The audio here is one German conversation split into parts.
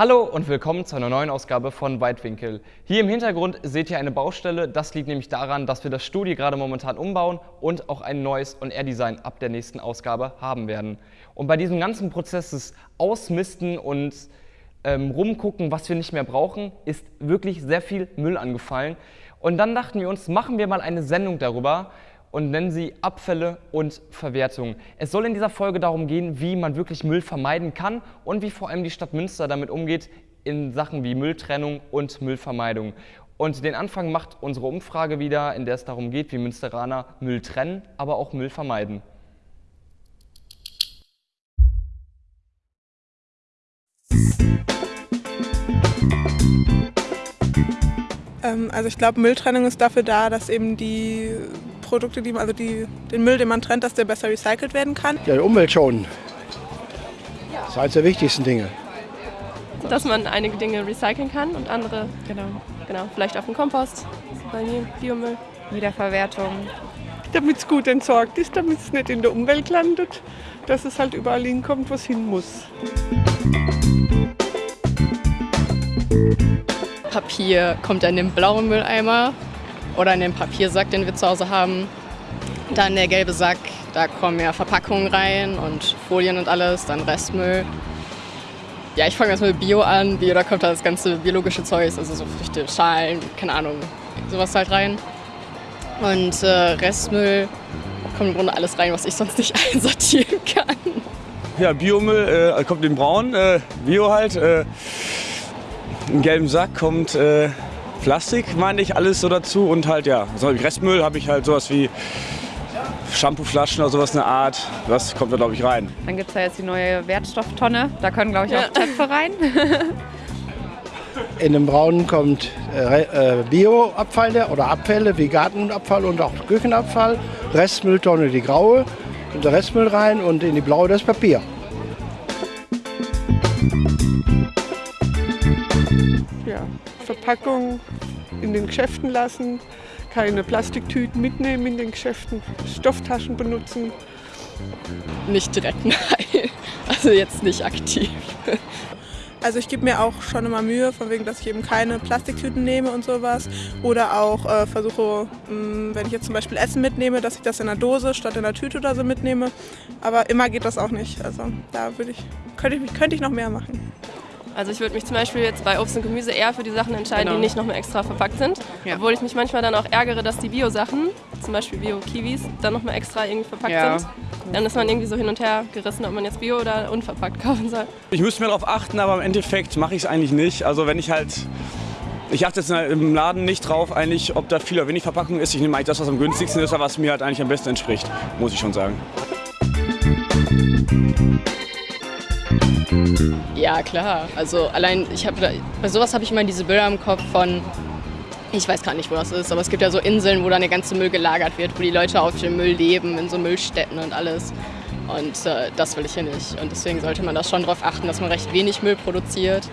Hallo und willkommen zu einer neuen Ausgabe von Weitwinkel. Hier im Hintergrund seht ihr eine Baustelle. Das liegt nämlich daran, dass wir das Studio gerade momentan umbauen und auch ein neues On-Air-Design ab der nächsten Ausgabe haben werden. Und bei diesem ganzen Prozess des Ausmisten und ähm, rumgucken, was wir nicht mehr brauchen, ist wirklich sehr viel Müll angefallen. Und dann dachten wir uns, machen wir mal eine Sendung darüber, und nennen sie Abfälle und Verwertung. Es soll in dieser Folge darum gehen, wie man wirklich Müll vermeiden kann und wie vor allem die Stadt Münster damit umgeht in Sachen wie Mülltrennung und Müllvermeidung. Und den Anfang macht unsere Umfrage wieder, in der es darum geht, wie Münsteraner Müll trennen, aber auch Müll vermeiden. Ähm, also ich glaube, Mülltrennung ist dafür da, dass eben die Produkte, die, also die, den Müll, den man trennt, dass der besser recycelt werden kann. Ja, die Umwelt schonen. Das ist eines der wichtigsten Dinge. Dass man einige Dinge recyceln kann und andere, genau, genau vielleicht auf den Kompost, bei mir Biomüll. Wiederverwertung. Damit es gut entsorgt ist, damit es nicht in der Umwelt landet, dass es halt überall hinkommt, wo es hin muss. Papier kommt in den blauen Mülleimer oder in den Papiersack, den wir zu Hause haben. Dann der gelbe Sack, da kommen ja Verpackungen rein und Folien und alles, dann Restmüll. Ja, ich fange erstmal mit Bio an. Bio, da kommt da das ganze biologische Zeug, also so Früchte, Schalen, keine Ahnung, sowas halt rein. Und äh, Restmüll kommt im Grunde alles rein, was ich sonst nicht einsortieren kann. Ja, Biomüll äh, kommt in braun, äh, Bio halt. Äh, Im gelben Sack kommt äh, Plastik, meine ich, alles so dazu. Und halt, ja, so Restmüll habe ich halt sowas wie Shampooflaschen oder sowas eine Art. Das kommt da, glaube ich, rein. Dann gibt es ja jetzt die neue Wertstofftonne. Da können, glaube ich, auch Töpfe rein. In dem braunen kommt äh, äh, Bioabfall oder Abfälle wie Gartenabfall und auch Küchenabfall. Restmülltonne die graue, kommt der Restmüll rein und in die blaue das Papier. Verpackung in den Geschäften lassen, keine Plastiktüten mitnehmen in den Geschäften, Stofftaschen benutzen. Nicht direkt nein. Also jetzt nicht aktiv. Also ich gebe mir auch schon immer Mühe, von wegen, dass ich eben keine Plastiktüten nehme und sowas. Oder auch äh, versuche, mh, wenn ich jetzt zum Beispiel Essen mitnehme, dass ich das in einer Dose statt in einer Tüte oder so mitnehme. Aber immer geht das auch nicht. Also da würde ich, könnte ich, könnte ich noch mehr machen. Also ich würde mich zum Beispiel jetzt bei Obst und Gemüse eher für die Sachen entscheiden, Genau. die nicht nochmal extra verpackt sind. Ja. Obwohl ich mich manchmal dann auch ärgere, dass die Bio-Sachen, zum Beispiel Bio-Kiwis, dann nochmal extra irgendwie verpackt Ja. sind. Dann ist man irgendwie so hin und her gerissen, ob man jetzt Bio oder unverpackt kaufen soll. Ich müsste mehr darauf achten, aber im Endeffekt mache ich es eigentlich nicht. Also wenn ich halt... Ich achte jetzt im Laden nicht drauf, eigentlich, ob da viel oder wenig Verpackung ist. Ich nehme eigentlich das, was am günstigsten ist, oder was mir halt eigentlich am besten entspricht, muss ich schon sagen. Ja, klar. Also allein, ich habe da- bei sowas habe ich immer diese Bilder im Kopf von, ich weiß gar nicht, wo das ist, aber es gibt ja so Inseln, wo dann der ganze Müll gelagert wird, wo die Leute auf dem Müll leben, in so Müllstätten und alles. Und äh, das will ich hier nicht. Und deswegen sollte man da schon darauf achten, dass man recht wenig Müll produziert.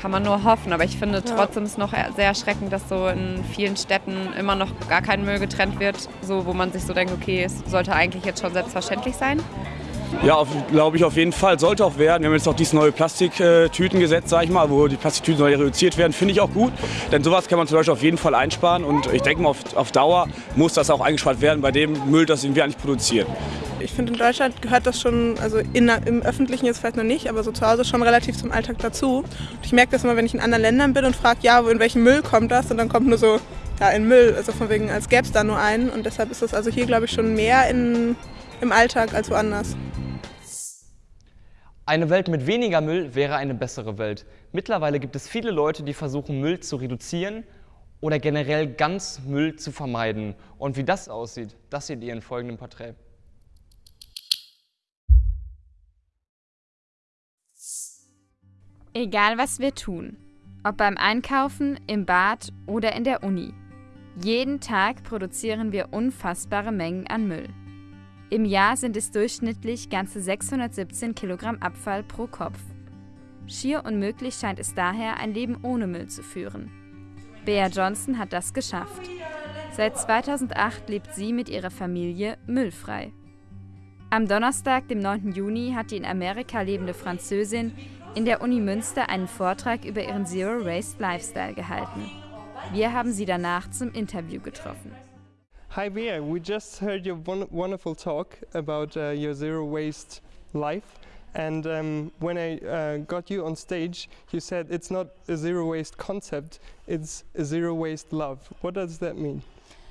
Kann man nur hoffen. Aber ich finde trotzdem ist noch sehr erschreckend, dass so in vielen Städten immer noch gar kein Müll getrennt wird. So, wo man sich so denkt, okay, es sollte eigentlich jetzt schon selbstverständlich sein. Ja, glaube ich auf jeden Fall. Sollte auch werden. Wir haben jetzt auch dieses neue Plastiktütengesetz, ich mal, wo die Plastiktüten neu reduziert werden. Finde ich auch gut. Denn sowas kann man zum Beispiel auf jeden Fall einsparen. Und ich denke mal, auf, auf Dauer muss das auch eingespart werden bei dem Müll, das wir eigentlich produzieren. Ich finde, in Deutschland gehört das schon, also in, im Öffentlichen jetzt vielleicht noch nicht, aber so zu Hause schon relativ zum Alltag dazu. Und ich merke das immer, wenn ich in anderen Ländern bin und frage, ja, in welchen Müll kommt das? Und dann kommt nur so, ja, in Müll. Also von wegen, als gäbe es da nur einen. Und deshalb ist das also hier, glaube ich, schon mehr in, im Alltag als woanders. Eine Welt mit weniger Müll wäre eine bessere Welt. Mittlerweile gibt es viele Leute, die versuchen, Müll zu reduzieren oder generell ganz Müll zu vermeiden. Und wie das aussieht, das seht ihr in folgendem Porträt. Egal was wir tun, ob beim Einkaufen, im Bad oder in der Uni. Jeden Tag produzieren wir unfassbare Mengen an Müll. Im Jahr sind es durchschnittlich ganze 617 Kilogramm Abfall pro Kopf. Schier unmöglich scheint es daher, ein Leben ohne Müll zu führen. Bea Johnson hat das geschafft. Seit 2008 lebt sie mit ihrer Familie müllfrei. Am Donnerstag, dem 9. Juni, hat die in Amerika lebende Französin in der Uni Münster einen Vortrag über ihren Zero Waste Lifestyle gehalten. Wir haben sie danach zum Interview getroffen. Hi Bea, we just heard your wonderful talk about uh, your zero waste life. And um, when I uh, got you on stage, you said it's not a zero waste concept, it's a zero waste love. What does that mean?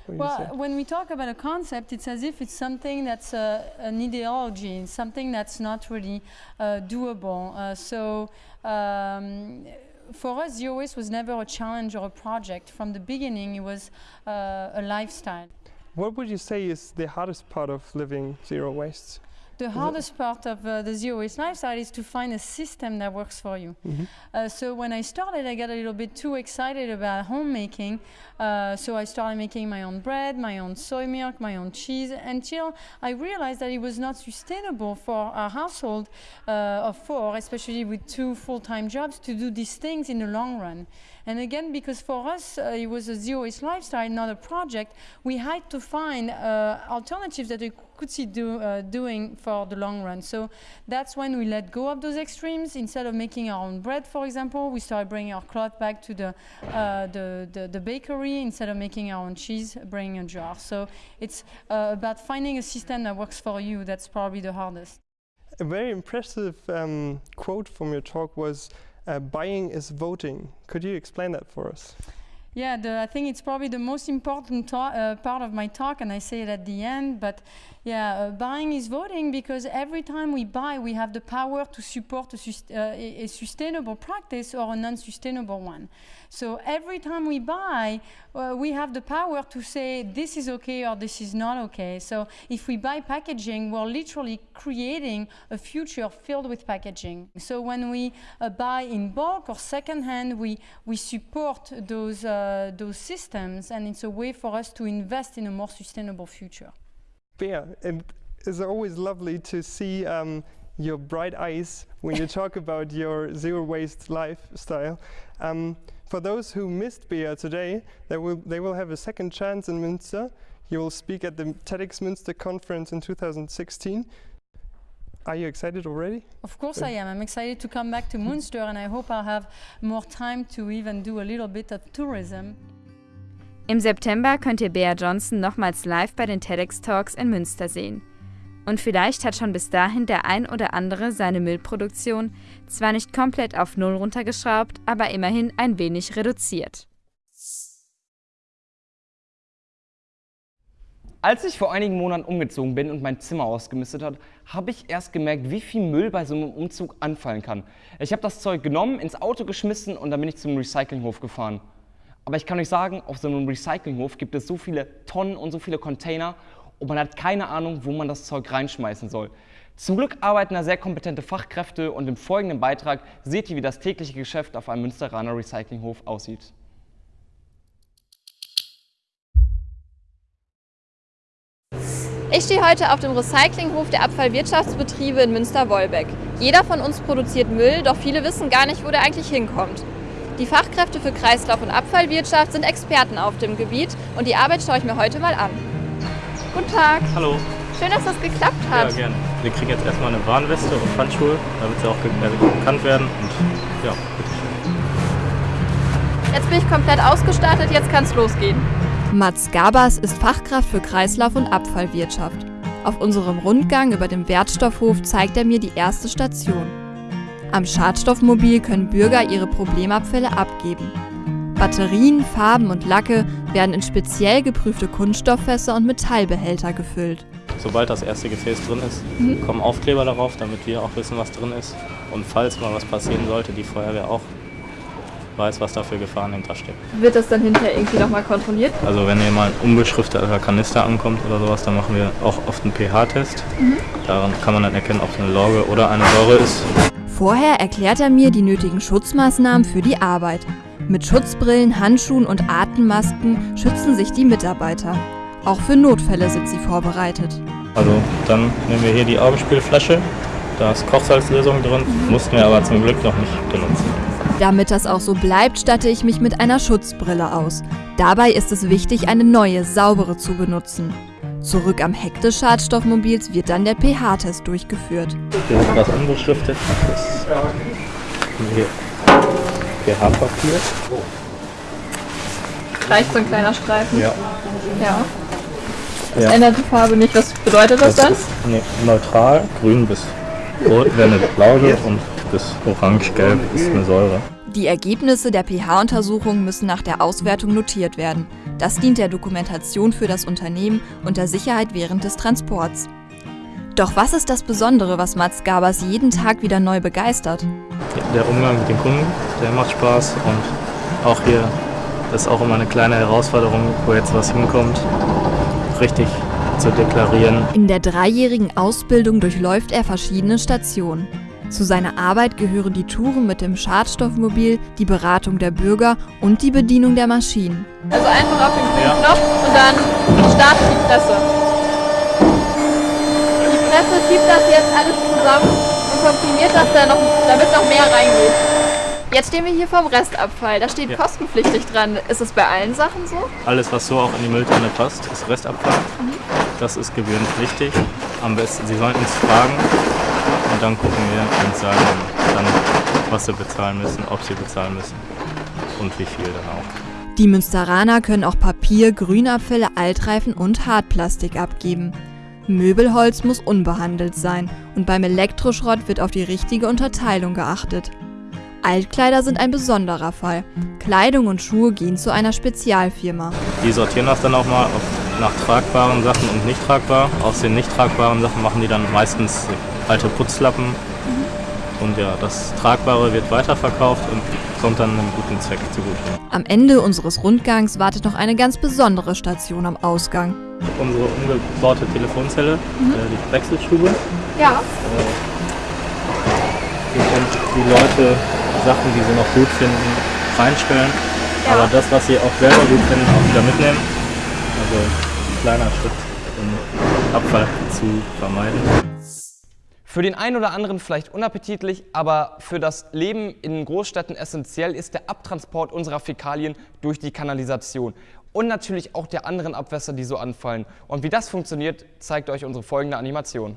Well, when we talk about a concept, it's as if it's something that's uh, an ideology, something that's not really uh, doable. Uh, so um, for us, zero waste was never a challenge or a project. From the beginning, it was uh, a lifestyle. What would you say is the hardest part of living zero waste? The hardest part of uh, the zero waste lifestyle is to find a system that works for you. Mm -hmm. uh, so when I started, I got a little bit too excited about homemaking. Uh, so I started making my own bread, my own soy milk, my own cheese, until I realized that it was not sustainable for a household uh, of four, especially with two full-time jobs, to do these things in the long run. And again, because for us uh, it was a zero waste lifestyle, not a project, we had to find uh, alternatives that could see do, uh, doing for the long run. So that's when we let go of those extremes. Instead of making our own bread, for example, we started bringing our cloth back to the, uh, the, the, the, bakery. Instead of making our own cheese, bringing a jar. So it's uh, about finding a system that works for you. That's probably the hardest. A very impressive um, quote from your talk was uh, buying is voting. Could you explain that for us? Yeah, the, I think it's probably the most important uh, part of my talk, and I say it at the end. But yeah, uh, buying is voting because every time we buy, we have the power to support a, uh, a sustainable practice or a non-sustainable one. So every time we buy, uh, we have the power to say this is okay or this is not okay. So if we buy packaging, we're literally creating a future filled with packaging. So when we uh, buy in bulk or secondhand, we, we support those, uh, those systems and it's a way for us to invest in a more sustainable future. Yeah, it is always lovely to see um, your bright eyes when you talk about your zero waste lifestyle. Um, for those who missed Bea today, they will, they will have a second chance in Münster. You will speak at the TEDx Münster conference in 2016. Are you excited already? Of course I am. I'm excited to come back to Münster and I hope I'll have more time to even do a little bit of tourism. Im September könnt ihr Bea Johnson nochmals live bei den TEDx Talks in Münster sehen. Und vielleicht hat schon bis dahin der ein oder andere seine Müllproduktion zwar nicht komplett auf Null runtergeschraubt, aber immerhin ein wenig reduziert. Als ich vor einigen Monaten umgezogen bin und mein Zimmer ausgemistet hat, habe ich erst gemerkt, wie viel Müll bei so einem Umzug anfallen kann. Ich habe das Zeug genommen, ins Auto geschmissen und dann bin ich zum Recyclinghof gefahren. Aber ich kann euch sagen, auf so einem Recyclinghof gibt es so viele Tonnen und so viele Container und man hat keine Ahnung, wo man das Zeug reinschmeißen soll. Zum Glück arbeiten da sehr kompetente Fachkräfte und im folgenden Beitrag seht ihr, wie das tägliche Geschäft auf einem Münsteraner Recyclinghof aussieht. Ich stehe heute auf dem Recyclinghof der Abfallwirtschaftsbetriebe in Münster-Wolbeck. Jeder von uns produziert Müll, doch viele wissen gar nicht, wo der eigentlich hinkommt. Die Fachkräfte für Kreislauf- und Abfallwirtschaft sind Experten auf dem Gebiet und die Arbeit schaue ich mir heute mal an. Guten Tag. Hallo. Schön, dass das geklappt hat. Ja, gerne. Wir kriegen jetzt erstmal eine Warnweste und Handschuhe, damit sie auch äh, bekannt werden. Und ja, bitteschön. Jetzt bin ich komplett ausgestattet, jetzt kann es losgehen. Mats Gabas ist Fachkraft für Kreislauf- und Abfallwirtschaft. Auf unserem Rundgang über dem Wertstoffhof zeigt er mir die erste Station. Am Schadstoffmobil können Bürger ihre Problemabfälle abgeben. Batterien, Farben und Lacke werden in speziell geprüfte Kunststofffässer und Metallbehälter gefüllt. Sobald das erste Gefäß drin ist, mhm. kommen Aufkleber darauf, damit wir auch wissen, was drin ist. Und falls mal was passieren sollte, die Feuerwehr auch weiß, was da für Gefahren hinterstecken. Wird das dann hinterher irgendwie nochmal kontrolliert? Also wenn hier mal ein unbeschrifteter Kanister ankommt oder sowas, dann machen wir auch oft einen pH-Test. Mhm. Daran kann man dann erkennen, ob es eine Lorge oder eine Säure ist. Vorher erklärt er mir die nötigen Schutzmaßnahmen für die Arbeit. Mit Schutzbrillen, Handschuhen und Atemmasken schützen sich die Mitarbeiter. Auch für Notfälle sind sie vorbereitet. Also dann nehmen wir hier die Augenspielflasche. Da ist Kochsalzlösung drin, mussten wir aber zum Glück noch nicht benutzen. Damit das auch so bleibt, statte ich mich mit einer Schutzbrille aus. Dabei ist es wichtig, eine neue, saubere zu benutzen. Zurück am Heck des Schadstoffmobils wird dann der pH-Test durchgeführt. Hier ist was unbeschriftet. Hier pH-Papier. Reicht so ein kleiner Streifen? Ja. Ja. Das Ja. ändert die Farbe nicht. Was bedeutet das, dann? ist nee, neutral, grün bis rot wäre eine Lauge und bis orange-gelb ist eine Säure. Die Ergebnisse der pH-Untersuchung müssen nach der Auswertung notiert werden. Das dient der Dokumentation für das Unternehmen und der Sicherheit während des Transports. Doch was ist das Besondere, was Mats Gabers jeden Tag wieder neu begeistert? Der Umgang mit den Kunden, der macht Spaß und auch hier ist auch immer eine kleine Herausforderung, wo jetzt was hinkommt, richtig zu deklarieren. In der dreijährigen Ausbildung durchläuft er verschiedene Stationen. Zu seiner Arbeit gehören die Touren mit dem Schadstoffmobil, die Beratung der Bürger und die Bedienung der Maschinen. Also einfach auf den grünen Knopf und dann startet die Presse. Die Presse schiebt das jetzt alles zusammen und komprimiert das, dann noch, damit noch mehr reingeht. Jetzt stehen wir hier vorm Restabfall. Da steht Ja. kostenpflichtig dran. Ist es bei allen Sachen so? Alles, was so auch in die Mülltonne passt, ist Restabfall. Das ist gebührenpflichtig. Am besten, Sie sollten uns fragen dann gucken wir und sagen dann, was Sie bezahlen müssen, ob Sie bezahlen müssen und wie viel dann auch. Die Münsteraner können auch Papier, Grünabfälle, Altreifen und Hartplastik abgeben. Möbelholz muss unbehandelt sein und beim Elektroschrott wird auf die richtige Unterteilung geachtet. Altkleider sind ein besonderer Fall. Kleidung und Schuhe gehen zu einer Spezialfirma. Die sortieren das dann auch mal nach tragbaren Sachen und nicht tragbar. Aus den nicht tragbaren Sachen machen die dann meistens alte Putzlappen. Und ja, das Tragbare wird weiterverkauft und kommt dann einem guten Zweck zugute. Am Ende unseres Rundgangs wartet noch eine ganz besondere Station am Ausgang. Unsere umgebaute Telefonzelle, Mhm. äh, die Wechselstube. Ja. Hier können die Leute Sachen, die sie noch gut finden, reinstellen. Aber das, was sie auch selber gut finden, auch wieder mitnehmen. Also ein kleiner Schritt, um Abfall zu vermeiden. Für den einen oder anderen vielleicht unappetitlich, aber für das Leben in Großstädten essentiell ist der Abtransport unserer Fäkalien durch die Kanalisation. Und natürlich auch der anderen Abwässer, die so anfallen. Und wie das funktioniert, zeigt euch unsere folgende Animation.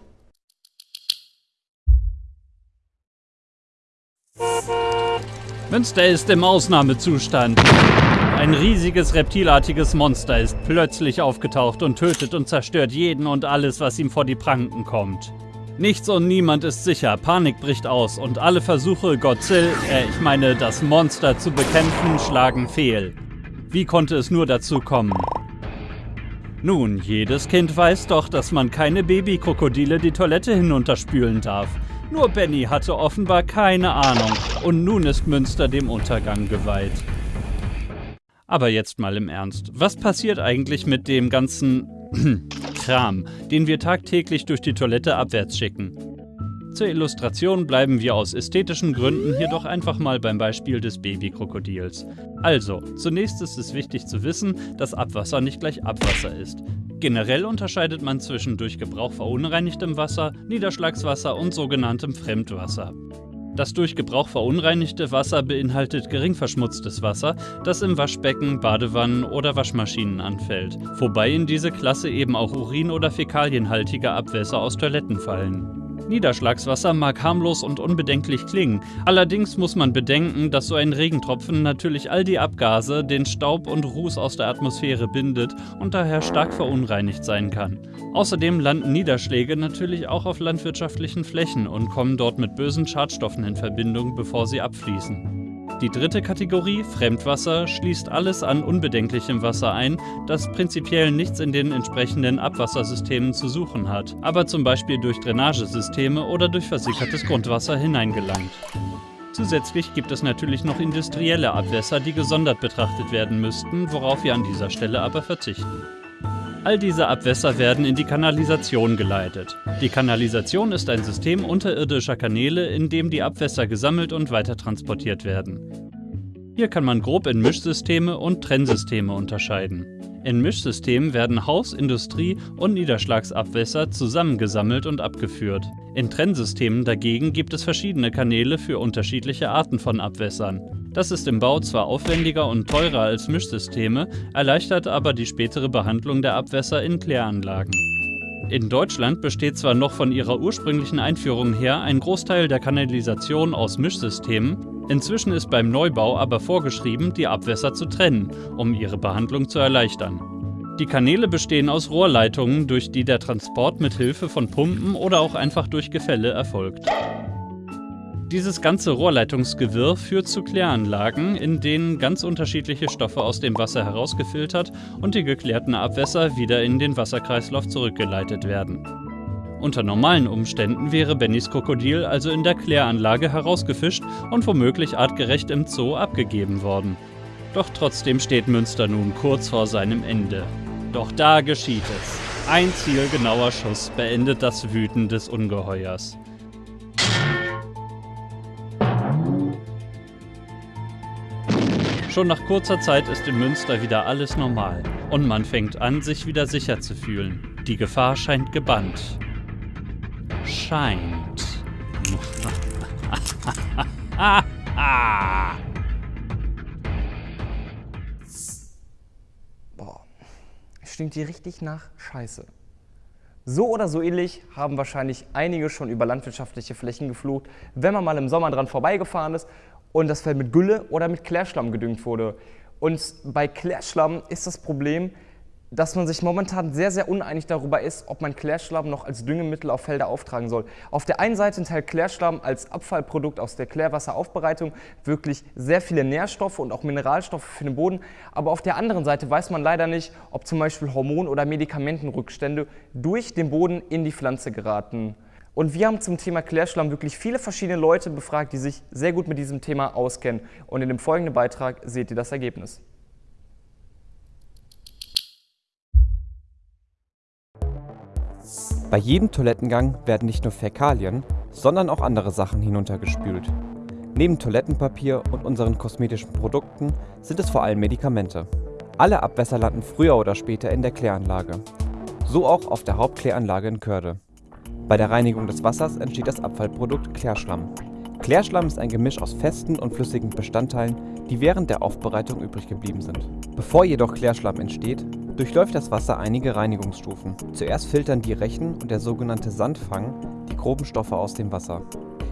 Münster ist im Ausnahmezustand. Ein riesiges reptilartiges Monster ist plötzlich aufgetaucht und tötet und zerstört jeden und alles, was ihm vor die Pranken kommt. Nichts und niemand ist sicher, Panik bricht aus und alle Versuche, Godzilla, äh, ich meine das Monster zu bekämpfen, schlagen fehl. Wie konnte es nur dazu kommen? Nun, jedes Kind weiß doch, dass man keine Babykrokodile die Toilette hinunterspülen darf. Nur Benny hatte offenbar keine Ahnung und nun ist Münster dem Untergang geweiht. Aber jetzt mal im Ernst. Was passiert eigentlich mit dem ganzen Kram, den wir tagtäglich durch die Toilette abwärts schicken? Zur Illustration bleiben wir aus ästhetischen Gründen hier doch einfach mal beim Beispiel des Babykrokodils. Also, zunächst ist es wichtig zu wissen, dass Abwasser nicht gleich Abwasser ist. Generell unterscheidet man zwischen durch Gebrauch verunreinigtem Wasser, Niederschlagswasser und sogenanntem Fremdwasser. Das durch Gebrauch verunreinigte Wasser beinhaltet gering verschmutztes Wasser, das im Waschbecken, Badewannen oder Waschmaschinen anfällt, wobei in diese Klasse eben auch Urin- oder fäkalienhaltige Abwässer aus Toiletten fallen. Niederschlagswasser mag harmlos und unbedenklich klingen, allerdings muss man bedenken, dass so ein Regentropfen natürlich all die Abgase, den Staub und Ruß aus der Atmosphäre bindet und daher stark verunreinigt sein kann. Außerdem landen Niederschläge natürlich auch auf landwirtschaftlichen Flächen und kommen dort mit bösen Schadstoffen in Verbindung, bevor sie abfließen. Die dritte Kategorie, Fremdwasser, schließt alles an unbedenklichem Wasser ein, das prinzipiell nichts in den entsprechenden Abwassersystemen zu suchen hat, aber zum Beispiel durch Drainagesysteme oder durch versickertes Grundwasser hineingelangt. Zusätzlich gibt es natürlich noch industrielle Abwässer, die gesondert betrachtet werden müssten, worauf wir an dieser Stelle aber verzichten. All diese Abwässer werden in die Kanalisation geleitet. Die Kanalisation ist ein System unterirdischer Kanäle, in dem die Abwässer gesammelt und weitertransportiert werden. Hier kann man grob in Mischsysteme und Trennsysteme unterscheiden. In Mischsystemen werden Haus-, Industrie- und Niederschlagsabwässer zusammengesammelt und abgeführt. In Trennsystemen dagegen gibt es verschiedene Kanäle für unterschiedliche Arten von Abwässern. Das ist im Bau zwar aufwendiger und teurer als Mischsysteme, erleichtert aber die spätere Behandlung der Abwässer in Kläranlagen. In Deutschland besteht zwar noch von ihrer ursprünglichen Einführung her ein Großteil der Kanalisation aus Mischsystemen, inzwischen ist beim Neubau aber vorgeschrieben, die Abwässer zu trennen, um ihre Behandlung zu erleichtern. Die Kanäle bestehen aus Rohrleitungen, durch die der Transport mit Hilfe von Pumpen oder auch einfach durch Gefälle erfolgt. Dieses ganze Rohrleitungsgewirr führt zu Kläranlagen, in denen ganz unterschiedliche Stoffe aus dem Wasser herausgefiltert und die geklärten Abwässer wieder in den Wasserkreislauf zurückgeleitet werden. Unter normalen Umständen wäre Bennys Krokodil also in der Kläranlage herausgefischt und womöglich artgerecht im Zoo abgegeben worden. Doch trotzdem steht Münster nun kurz vor seinem Ende. Doch da geschieht es. Ein zielgenauer Schuss beendet das Wüten des Ungeheuers. Schon nach kurzer Zeit ist in Münster wieder alles normal und man fängt an, sich wieder sicher zu fühlen. Die Gefahr scheint gebannt. Scheint. Boah, stinkt hier richtig nach Scheiße. So oder so ähnlich haben wahrscheinlich einige schon über landwirtschaftliche Flächen geflucht, wenn man mal im Sommer dran vorbeigefahren ist und das Feld mit Gülle oder mit Klärschlamm gedüngt wurde. Und bei Klärschlamm ist das Problem, dass man sich momentan sehr, sehr uneinig darüber ist, ob man Klärschlamm noch als Düngemittel auf Felder auftragen soll. Auf der einen Seite enthält Klärschlamm als Abfallprodukt aus der Klärwasseraufbereitung wirklich sehr viele Nährstoffe und auch Mineralstoffe für den Boden, aber auf der anderen Seite weiß man leider nicht, ob zum Beispiel Hormon- oder Medikamentenrückstände durch den Boden in die Pflanze geraten. Und wir haben zum Thema Klärschlamm wirklich viele verschiedene Leute befragt, die sich sehr gut mit diesem Thema auskennen. Und in dem folgenden Beitrag seht ihr das Ergebnis. Bei jedem Toilettengang werden nicht nur Fäkalien, sondern auch andere Sachen hinuntergespült. Neben Toilettenpapier und unseren kosmetischen Produkten sind es vor allem Medikamente. Alle Abwässer landen früher oder später in der Kläranlage. So auch auf der Hauptkläranlage in Körde. Bei der Reinigung des Wassers entsteht das Abfallprodukt Klärschlamm. Klärschlamm ist ein Gemisch aus festen und flüssigen Bestandteilen, die während der Aufbereitung übrig geblieben sind. Bevor jedoch Klärschlamm entsteht, durchläuft das Wasser einige Reinigungsstufen. Zuerst filtern die Rechen und der sogenannte Sandfang die groben Stoffe aus dem Wasser.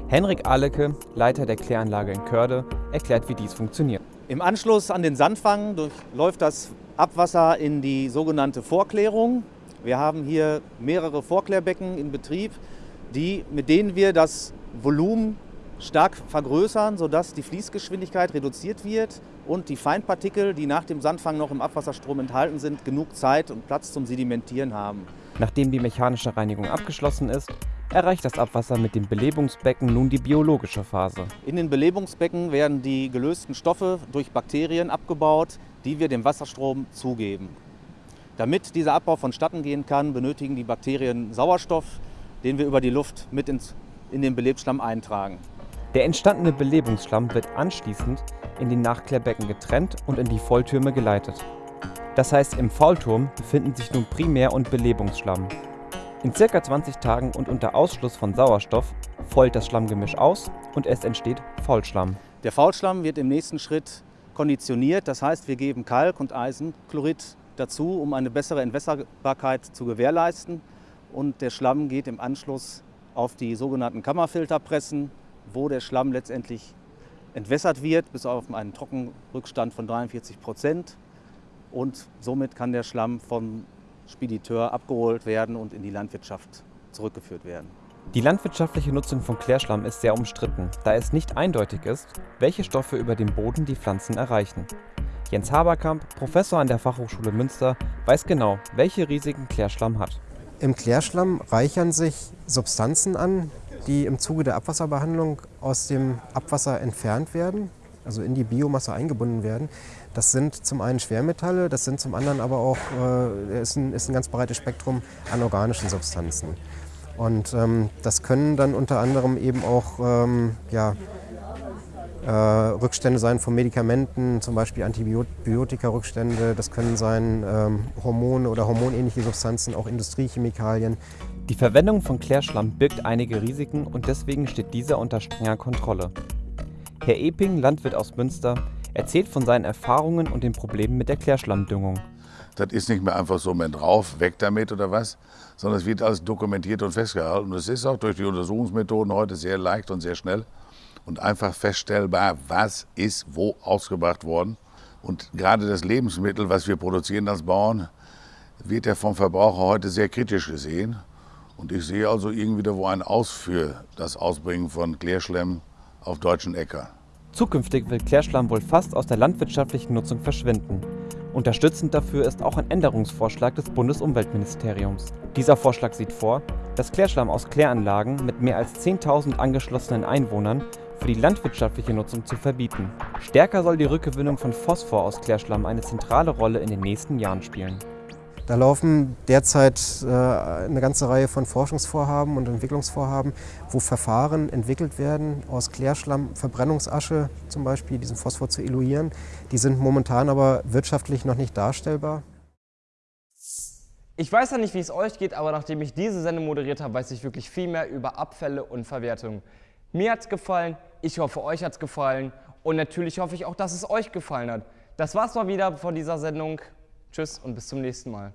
Henrik Ahlecke, Leiter der Kläranlage in Körde, erklärt, wie dies funktioniert. Im Anschluss an den Sandfang durchläuft das Abwasser in die sogenannte Vorklärung. Wir haben hier mehrere Vorklärbecken in Betrieb, die, mit denen wir das Volumen stark vergrößern, sodass die Fließgeschwindigkeit reduziert wird und die Feinpartikel, die nach dem Sandfang noch im Abwasserstrom enthalten sind, genug Zeit und Platz zum Sedimentieren haben. Nachdem die mechanische Reinigung abgeschlossen ist, erreicht das Abwasser mit dem Belebungsbecken nun die biologische Phase. In den Belebungsbecken werden die gelösten Stoffe durch Bakterien abgebaut, die wir dem Wasserstrom zugeben. Damit dieser Abbau vonstatten gehen kann, benötigen die Bakterien Sauerstoff, den wir über die Luft mit ins, in den Belebsschlamm eintragen. Der entstandene Belebungsschlamm wird anschließend in den Nachklärbecken getrennt und in die Volltürme geleitet. Das heißt, im Faulturm befinden sich nun Primär- und Belebungsschlamm. In circa 20 Tagen und unter Ausschluss von Sauerstoff fault das Schlammgemisch aus und es entsteht Faulschlamm. Der Faulschlamm wird im nächsten Schritt konditioniert, das heißt, wir geben Kalk und Eisenchlorid dazu, um eine bessere Entwässerbarkeit zu gewährleisten. Und der Schlamm geht im Anschluss auf die sogenannten Kammerfilterpressen, wo der Schlamm letztendlich entwässert wird, bis auf einen Trockenrückstand von 43 Prozent. Und somit kann der Schlamm vom Spediteur abgeholt werden und in die Landwirtschaft zurückgeführt werden. Die landwirtschaftliche Nutzung von Klärschlamm ist sehr umstritten, da es nicht eindeutig ist, welche Stoffe über dem Boden die Pflanzen erreichen. Jens Haberkamp, Professor an der Fachhochschule Münster, weiß genau, welche Risiken Klärschlamm hat. Im Klärschlamm reichern sich Substanzen an, die im Zuge der Abwasserbehandlung aus dem Abwasser entfernt werden, also in die Biomasse eingebunden werden. Das sind zum einen Schwermetalle, das sind zum anderen aber auch äh, ist, ein, ist ein ganz breites Spektrum an organischen Substanzen. Und ähm, das können dann unter anderem eben auch ähm, ja, Rückstände sein von Medikamenten, zum Beispiel Antibiotika-Rückstände. Das können sein ähm, Hormone oder hormonähnliche Substanzen, auch Industriechemikalien. Die Verwendung von Klärschlamm birgt einige Risiken und deswegen steht dieser unter strenger Kontrolle. Herr Eping, Landwirt aus Münster, erzählt von seinen Erfahrungen und den Problemen mit der Klärschlammdüngung. Das ist nicht mehr einfach so mit drauf, weg damit oder was, sondern es wird alles dokumentiert und festgehalten. Und es ist auch durch die Untersuchungsmethoden heute sehr leicht und sehr schnell und einfach feststellbar, was ist wo ausgebracht worden. Und gerade das Lebensmittel, was wir produzieren als Bauern, wird ja vom Verbraucher heute sehr kritisch gesehen. Und ich sehe also irgendwie da wo ein Aus für das Ausbringen von Klärschlemm auf deutschen Äcker. Zukünftig wird Klärschlamm wohl fast aus der landwirtschaftlichen Nutzung verschwinden. Unterstützend dafür ist auch ein Änderungsvorschlag des Bundesumweltministeriums. Dieser Vorschlag sieht vor, dass Klärschlamm aus Kläranlagen mit mehr als 10.000 angeschlossenen Einwohnern für die landwirtschaftliche Nutzung zu verbieten. Stärker soll die Rückgewinnung von Phosphor aus Klärschlamm eine zentrale Rolle in den nächsten Jahren spielen. Da laufen derzeit äh, eine ganze Reihe von Forschungsvorhaben und Entwicklungsvorhaben, wo Verfahren entwickelt werden, aus Klärschlamm, Verbrennungsasche zum Beispiel, diesen Phosphor zu eluieren. Die sind momentan aber wirtschaftlich noch nicht darstellbar. Ich weiß ja nicht, wie es euch geht, aber nachdem ich diese Sendung moderiert habe, weiß ich wirklich viel mehr über Abfälle und Verwertung. Mir hat es gefallen, ich hoffe, euch hat es gefallen und natürlich hoffe ich auch, dass es euch gefallen hat. Das war's mal wieder von dieser Sendung. Tschüss und bis zum nächsten Mal.